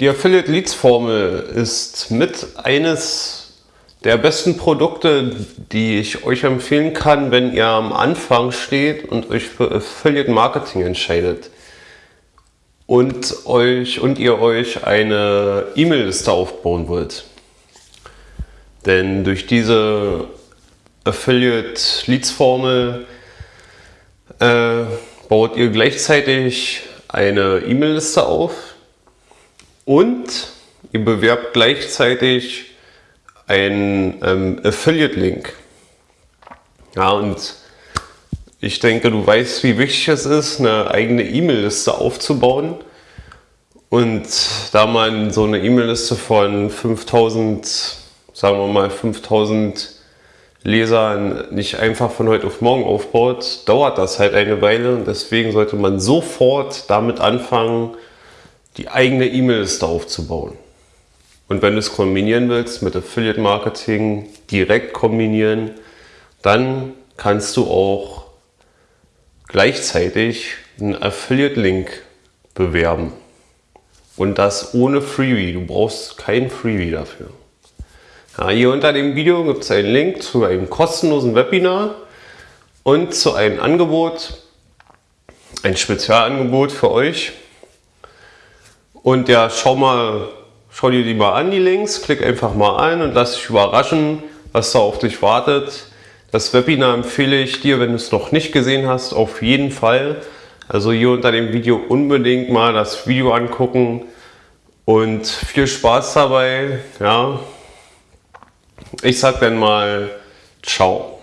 Die Affiliate Leads Formel ist mit eines der besten Produkte, die ich euch empfehlen kann, wenn ihr am Anfang steht und euch für Affiliate Marketing entscheidet und, euch, und ihr euch eine E-Mail-Liste aufbauen wollt. Denn durch diese Affiliate Leads Formel äh, baut ihr gleichzeitig eine E-Mail-Liste auf und ihr bewerbt gleichzeitig einen ähm, Affiliate-Link. Ja, und ich denke, du weißt, wie wichtig es ist, eine eigene E-Mail-Liste aufzubauen. Und da man so eine E-Mail-Liste von 5000, sagen wir mal 5000 Lesern nicht einfach von heute auf morgen aufbaut, dauert das halt eine Weile und deswegen sollte man sofort damit anfangen, die eigene E-Mail-Liste aufzubauen. Und wenn du es kombinieren willst mit Affiliate Marketing, direkt kombinieren, dann kannst du auch gleichzeitig einen Affiliate-Link bewerben. Und das ohne Freebie. Du brauchst kein Freebie dafür. Ja, hier unter dem Video gibt es einen Link zu einem kostenlosen Webinar und zu einem Angebot, ein Spezialangebot für euch. Und ja, schau mal, schau dir die mal an, die Links, klick einfach mal ein und lass dich überraschen, was da auf dich wartet. Das Webinar empfehle ich dir, wenn du es noch nicht gesehen hast, auf jeden Fall. Also hier unter dem Video unbedingt mal das Video angucken und viel Spaß dabei. Ja, ich sag dann mal Ciao.